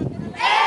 Yeah.